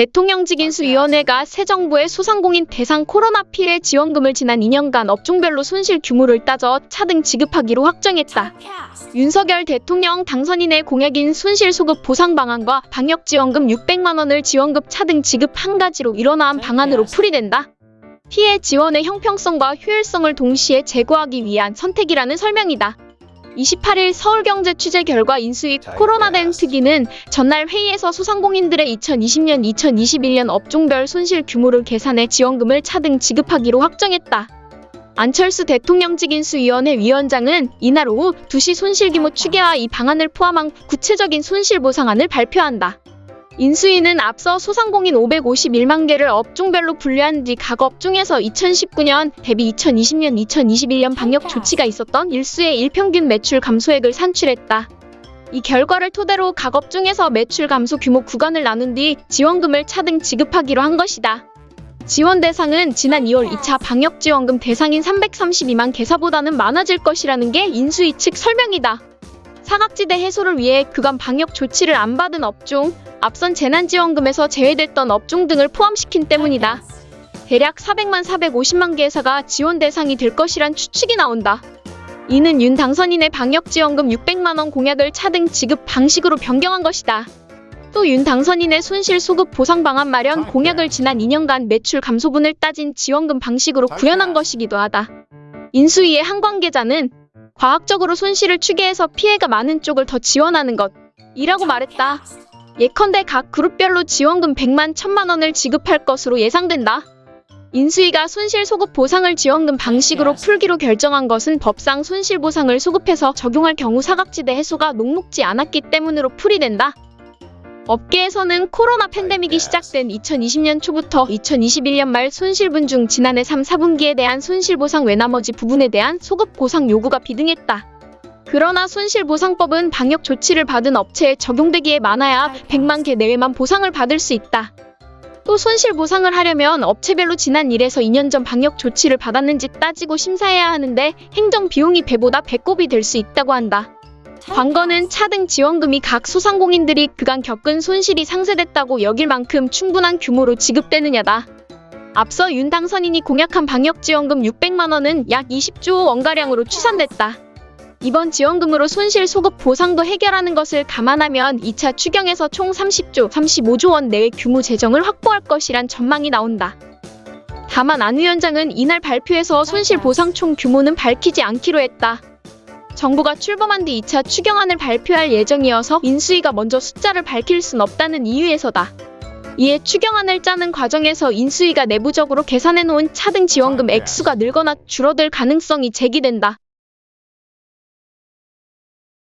대통령직인수위원회가 새 정부의 소상공인 대상 코로나 피해 지원금을 지난 2년간 업종별로 손실 규모를 따져 차등 지급하기로 확정했다. 윤석열 대통령 당선인의 공약인 손실 소급 보상 방안과 방역 지원금 600만 원을 지원급 차등 지급 한 가지로 일어난 방안으로 풀이된다. 피해 지원의 형평성과 효율성을 동시에 제고하기 위한 선택이라는 설명이다. 28일 서울경제 취재 결과 인수위 코로나 대응 특위는 전날 회의에서 소상공인들의 2020년 2021년 업종별 손실 규모를 계산해 지원금을 차등 지급하기로 확정했다. 안철수 대통령직 인수위원회 위원장은 이날 오후 2시 손실 규모 추계와 이 방안을 포함한 구체적인 손실 보상안을 발표한다. 인수위는 앞서 소상공인 551만 개를 업종별로 분류한 뒤 각 업종에서 2019년 대비 2020년 2021년 방역 조치가 있었던 일수의 일평균 매출 감소액을 산출했다. 이 결과를 토대로 각 업종에서 매출 감소 규모 구간을 나눈 뒤 지원금을 차등 지급하기로 한 것이다. 지원 대상은 지난 2월 2차 방역 지원금 대상인 332만 개사보다는 많아질 것이라는 게 인수위 측 설명이다. 사각지대 해소를 위해 그간 방역 조치를 안 받은 업종, 앞선 재난지원금에서 제외됐던 업종 등을 포함시킨 때문이다. 대략 400만 450만 개사가 지원 대상이 될 것이란 추측이 나온다. 이는 윤 당선인의 방역지원금 600만 원 공약을 차등 지급 방식으로 변경한 것이다. 또 윤 당선인의 손실 소급 보상 방안 마련 공약을 지난 2년간 매출 감소분을 따진 지원금 방식으로 구현한 것이기도 하다. 인수위의 한 관계자는 과학적으로 손실을 추계해서 피해가 많은 쪽을 더 지원하는 것이라고 말했다. 예컨대 각 그룹별로 지원금 100만 1000만 원을 지급할 것으로 예상된다. 인수위가 손실 소급 보상을 지원금 방식으로 풀기로 결정한 것은 법상 손실 보상을 소급해서 적용할 경우 사각지대 해소가 녹록지 않았기 때문으로 풀이 된다. 업계에서는 코로나 팬데믹이 시작된 2020년 초부터 2021년 말 손실분 중 지난해 3, 4분기에 대한 손실보상 외 나머지 부분에 대한 소급 보상 요구가 비등했다. 그러나 손실보상법은 방역 조치를 받은 업체에 적용되기에 많아야 100만 개 내외만 보상을 받을 수 있다. 또 손실보상을 하려면 업체별로 지난 1에서 2년 전 방역 조치를 받았는지 따지고 심사해야 하는데 행정 비용이 배보다 배꼽이 될 수 있다고 한다. 관건은 차등 지원금이 각 소상공인들이 그간 겪은 손실이 상쇄됐다고 여길 만큼 충분한 규모로 지급되느냐다. 앞서 윤 당선인이 공약한 방역지원금 600만 원은 약 20조 원가량으로 추산됐다. 이번 지원금으로 손실 소급 보상도 해결하는 것을 감안하면 2차 추경에서 총 30조, 35조 원 내외 규모 재정을 확보할 것이란 전망이 나온다. 다만 안 위원장은 이날 발표에서 손실 보상 총 규모는 밝히지 않기로 했다. 정부가 출범한 뒤 2차 추경안을 발표할 예정이어서 인수위가 먼저 숫자를 밝힐 순 없다는 이유에서다. 이에 추경안을 짜는 과정에서 인수위가 내부적으로 계산해놓은 차등 지원금 액수가 늘거나 줄어들 가능성이 제기된다.